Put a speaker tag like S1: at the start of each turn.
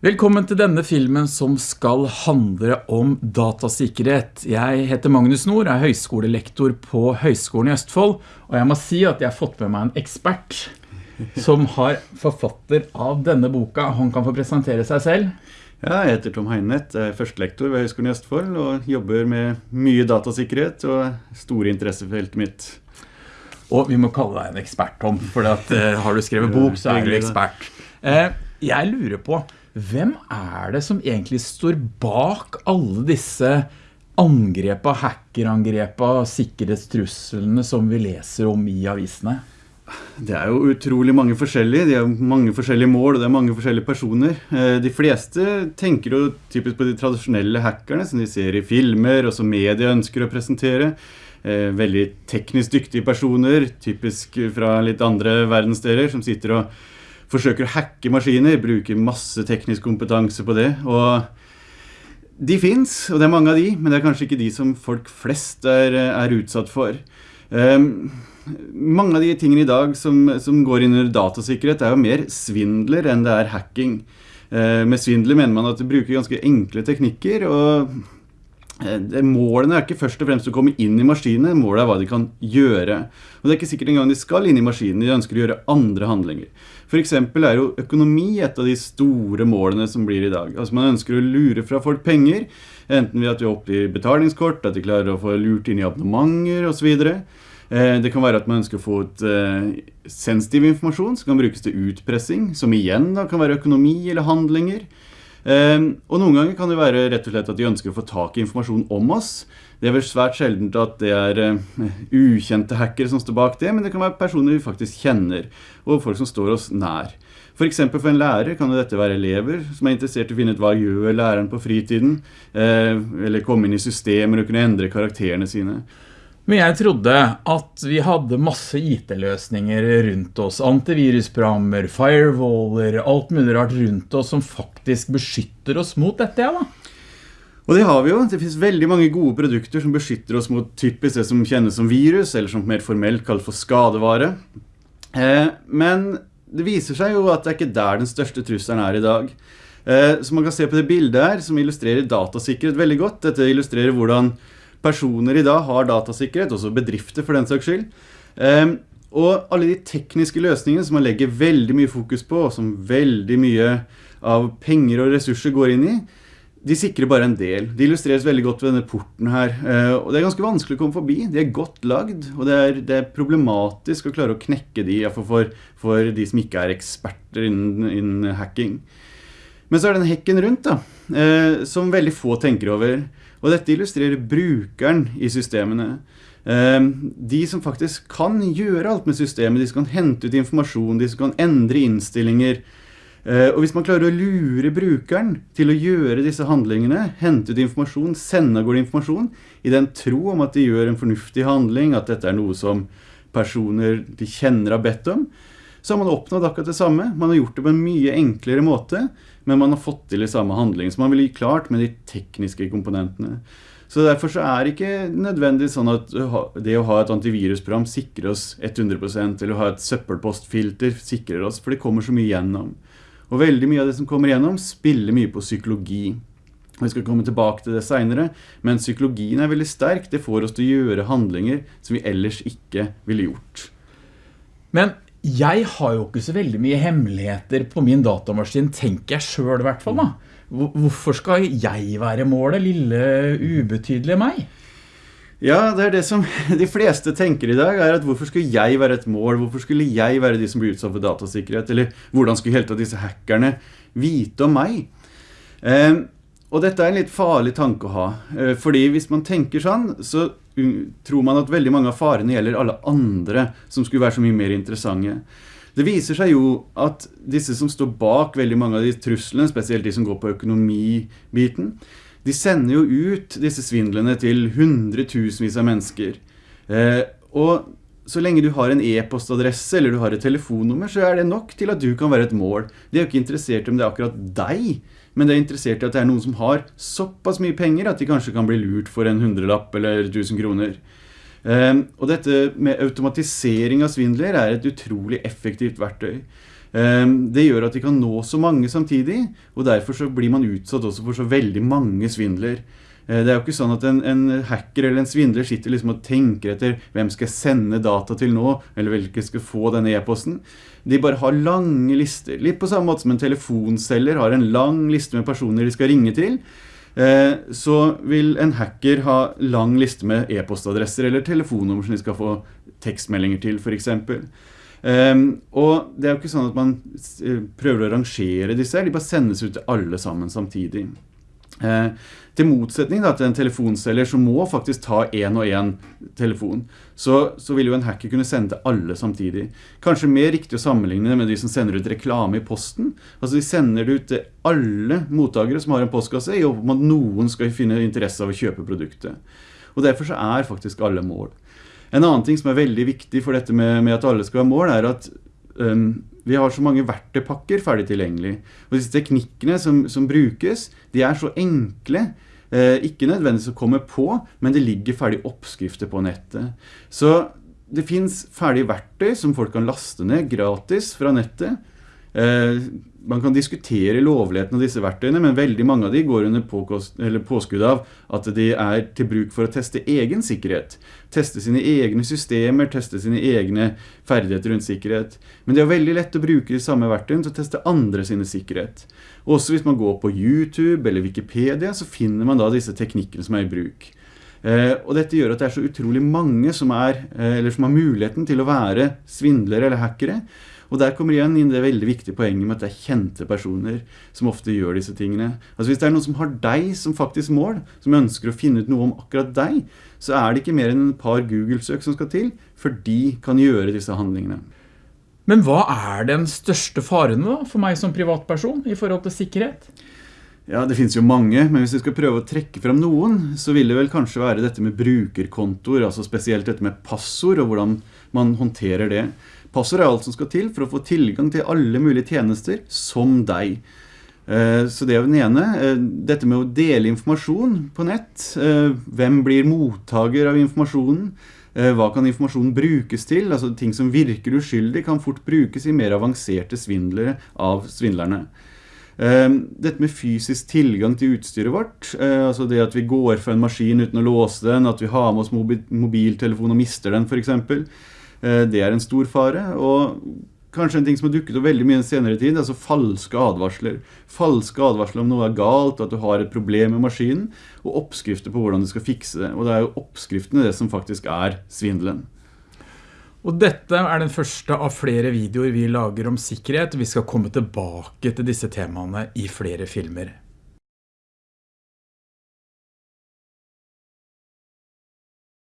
S1: Velkommen til denne filmen som skal handle om datasikkerhet. Jeg heter Magnus Nord, er høyskolelektor på Høyskolen i Østfold, og jeg må si at jeg har fått med meg en ekspert som har forfatter av denne boka. Han kan få presentere seg selv.
S2: Ja, jeg heter Tom Heinett, jeg er førstelektor ved Høyskolen i Østfold og jobber med mye datasikkerhet og store interessefeltet mitt.
S1: Og vi må kalle deg en ekspert, Tom, for at, uh, har du skrevet bok, så er du ekspert. Uh, jeg lurer på, hvem er det som egentlig står bak alle disse angrepa, hackerangrepa, sikkerhetstrusselene som vi leser om i avisene?
S2: Det er jo utrolig mange forskjellige, det er mange forskjellige mål, og det er mange forskjellige personer. Eh, de fleste tenker jo typisk på de tradisjonelle hackerne som de ser i filmer, og som media ønsker å presentere. Eh, veldig teknisk dyktige personer, typisk fra litt andre verdensdeler, som sitter og forsøker å hacke maskiner, bruker masse teknisk kompetanse på det. Og de finnes, og det er mange av de, men det er kanskje ikke de som folk flest er, er utsatt for. Um, mange av de tingene i dag som, som går inn under datasikkerhet er jo mer svindler enn det er hacking. Uh, med svindler mener man at de bruker ganske enkle teknikker, og målene er ikke først og fremst å komme inn i maskinene, målet er hva de kan gjøre. Og det er ikke sikkert engang de skal inn i maskinen, de ønsker å gjøre andre handlinger. For eksempel er jo økonomi et av de store målene som blir i dag. Altså man ønsker å lure fra folk penger, enten ved at de oppgir betalingskort, at de klarer å få lurt inn i abonnementer og så videre. Eh, det kan være at man ønsker å få ut eh, sensitiv informasjon som kan brukes til utpressing, som igjen da kan være økonomi eller handlinger. Ehm, og noen ganger kan det være rett og slett at de ønsker å få tak i informasjon om oss. Det er vel svært sjeldent at det er uh, ukjente hackere som står bak det, men det kan være personer vi faktisk kjenner, og folk som står oss nær. For eksempel for en lærer kan dette være elever som er interessert i å finne ut hva gjør læreren på fritiden, uh, eller komme inn i systemer og kunne endre karakterene sine.
S1: Men jeg trodde at vi hadde masse IT-løsninger rundt oss, antivirusprogrammer, firewaller, alt mulig rart rundt oss som faktisk beskytter oss mot dette, ja da.
S2: Og det har vi jo. Det finnes veldig mange gode produkter som beskytter oss mot typisk det som kjennes som virus, eller som mer formelt kalt for skadevare. Eh, men det viser seg jo at det er ikke der den største trusselen er i dag. Eh, så man kan se på det bildet her, som illustrerer datasikkerhet veldig godt. Dette illustrerer hvordan personer i dag har datasikkerhet, også bedrifter for den saks skyld. Um, og alle de tekniske løsningene som man legger veldig mye fokus på, og som veldig mye av penger og ressurser går inn i, de sikrer bare en del. De illustreres veldig godt ved denne porten her. Uh, og det er ganske vanskelig å komme forbi. De er godt lagd, og det er, det er problematisk å klare å knekke de, for, for de som ikke er eksperter innen, innen hacking. Men så er det den hekken rundt da, uh, som veldig få tenker over. Og dette illustrerer brukeren i systemene. Ehm, de som faktisk kan gjøre alt med systemet, de som kan hente ut informasjon, de som kan endre innstillinger. Eh, og hvis man klarer å lure brukeren til å gjøre disse handlingene, hente ut informasjon, sende går informasjon, i den tro om at de gjør en fornuftig handling, at dette er noe som personer de kjenner har bedt om, så har man oppnådd akkurat det samme. Man har gjort det på en mye enklere måte, men man har fått til det samme handling. Så man vil gi klart med de tekniske komponentene. Så derfor så er det ikke nødvendig sånn at det å ha et antivirusprogram sikrer oss 100%, eller å ha et søppelpostfilter sikrer oss, for det kommer så mye gjennom. Og veldig mye av det som kommer gjennom spiller mye på psykologi. Vi skal komme tilbake til det senere, men psykologien er veldig sterk. Det får oss til å gjøre handlinger som vi ellers ikke ville gjort.
S1: Men jeg har jo ikke så veldig mye hemmeligheter på min datamaskin, tenker jeg selv i hvert fall. Hvorfor skal jeg være målet, lille ubetydelige meg?
S2: Ja, det er det som de fleste tenker i dag, er at hvorfor skulle jeg være et mål? Hvorfor skulle jeg være de som blir utsatt for datasikkerhet? Eller hvordan skulle helt av disse hackerne vite om meg? Eh, og dette er en litt farlig tanke å ha, eh, fordi hvis man tenker sånn, så tror man at veldig mange av farene gjelder alle andre som skulle være så mye mer interessante. Det viser seg jo at disse som står bak veldig mange av de truslene, spesielt de som går på økonomibiten, de sender jo ut disse svindlene til hundretusenvis av mennesker. Eh, og så lenge du har en e-postadresse eller du har et telefonnummer, så er det nok til at du kan være et mål. De er jo ikke interessert om det er akkurat deg, men det er interessert i at det er noen som har såpass mye penger at de kanskje kan bli lurt for en hundrelapp eller tusen kroner. Um, og dette med automatisering av svindler er et utrolig effektivt verktøy. Det gjør at de kan nå så mange samtidig, og derfor så blir man utsatt også for så veldig mange svindler. Det er jo ikke sånn at en, en, hacker eller en svindler sitter liksom og tenker etter hvem skal jeg sende data til nå, eller hvilke skal få denne e-posten. De bare har lange lister, litt på samme måte som en telefonseller har en lang liste med personer de skal ringe til. Så vil en hacker ha lang liste med e-postadresser eller telefonnummer som de skal få tekstmeldinger til, for eksempel. Um, og det er jo ikke sånn at man prøver å rangere disse, de bare sendes ut til alle sammen samtidig. Uh, til motsetning da, til en telefonselger som må faktisk ta en og en telefon, så, så, vil jo en hacker kunne sende til alle samtidig. Kanskje mer riktig å sammenligne med de som sender ut reklame i posten. Altså de sender det ut til alle mottakere som har en postkasse, i håp om at noen skal finne interesse av å kjøpe produktet. Og derfor så er faktisk alle mål. En annen ting som er veldig viktig for dette med, med at alle skal ha mål, er at um, vi har så mange verktøypakker ferdig tilgjengelig. Og disse teknikkene som, som brukes, de er så enkle. Eh, ikke nødvendigvis å komme på, men det ligger ferdig oppskrifter på nettet. Så det finns ferdige verktøy som folk kan laste ned gratis fra nettet. Eh, man kan diskutere lovligheten av disse verktøyene, men veldig mange av de går under påskudd av at de er til bruk for å teste egen sikkerhet. Teste sine egne systemer, teste sine egne ferdigheter rundt sikkerhet. Men det er veldig lett å bruke de samme verktøyene til å teste andre sine sikkerhet. Også hvis man går på YouTube eller Wikipedia, så finner man da disse teknikkene som er i bruk. Eh, og dette gjør at det er så utrolig mange som, er, eh, som har muligheten til å være svindlere eller hackere, og der kommer igjen inn det veldig viktige poenget med at det er kjente personer som ofte gjør disse tingene. Altså hvis det er noen som har deg som faktisk mål, som ønsker å finne ut noe om akkurat deg, så er det ikke mer enn et par Google-søk som skal til, for de kan gjøre disse handlingene.
S1: Men hva er den største faren da, for meg som privatperson i forhold til sikkerhet?
S2: Ja, det finnes jo mange, men hvis vi skal prøve å trekke frem noen, så vil det vel kanskje være dette med brukerkontor, altså spesielt dette med passord og hvordan man håndterer det. Passord er alt som skal til for å få tilgang til alle mulige tjenester som deg. Eh, så det er den ene. Eh, dette med å dele informasjon på nett. Eh, hvem blir mottager av informasjonen? Hva kan informasjonen brukes til? Altså ting som virker uskyldig kan fort brukes i mer avanserte svindlere av svindlerne. Dette med fysisk tilgang til utstyret vårt, altså det at vi går for en maskin uten å låse den, at vi har med oss mobiltelefon og mister den eksempel, Eh, det er en stor fare, og kanskje en ting som har dukket opp veldig mye senere tid, altså falske advarsler. Falske advarsler om noe er galt, at du har et problem med maskinen, og oppskrifter på hvordan du skal fikse det. Og det er jo oppskriftene det som faktisk er svindelen.
S1: Og dette er den første av flere videoer vi lager om sikkerhet. Vi skal komme tilbake til disse temaene i flere filmer.